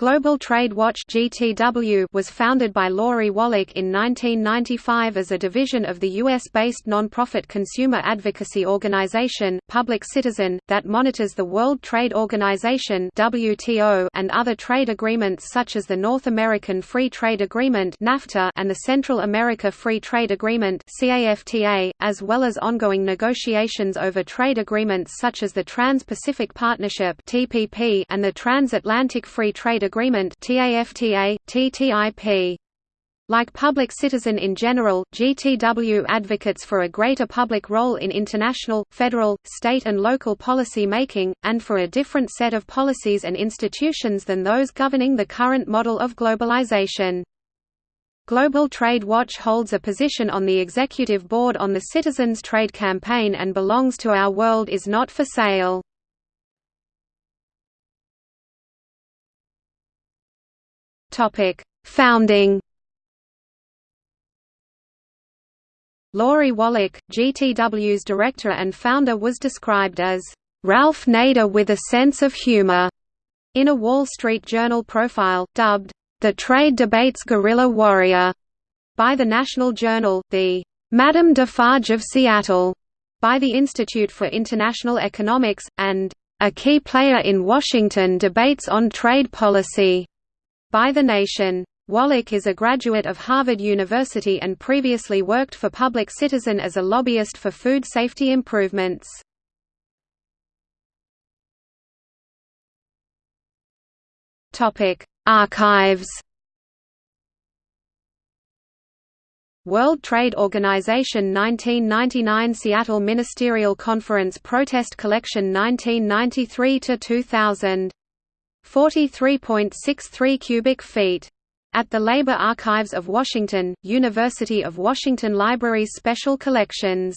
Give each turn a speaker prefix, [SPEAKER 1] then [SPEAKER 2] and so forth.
[SPEAKER 1] Global Trade Watch (GTW) was founded by Lori Wallach in 1995 as a division of the US-based nonprofit consumer advocacy organization Public Citizen that monitors the World Trade Organization (WTO) and other trade agreements such as the North American Free Trade Agreement (NAFTA) and the Central America Free Trade Agreement (CAFTA), as well as ongoing negotiations over trade agreements such as the Trans-Pacific Partnership (TPP) and the Transatlantic Free Trade Agreement TAFTA, TTIP. Like Public Citizen in general, GTW advocates for a greater public role in international, federal, state and local policy making, and for a different set of policies and institutions than those governing the current model of globalization. Global Trade Watch holds a position on the executive board on the Citizens Trade Campaign and belongs to Our World is Not for Sale. Topic: Founding. Lori Wallach, GTW's director and founder was described as Ralph Nader with a sense of humor in a Wall Street Journal profile, dubbed the Trade Debates Guerrilla Warrior by the National Journal, the Madame Defarge of Seattle by the Institute for International Economics, and a key player in Washington debates on trade policy by the Nation. Wallach is a graduate of Harvard University and previously worked for Public Citizen as a lobbyist for food safety improvements. Archives World Trade Organization 1999 Seattle Ministerial Conference Protest Collection 1993–2000 43.63 cubic feet. At the Labor Archives of Washington, University of Washington Libraries Special Collections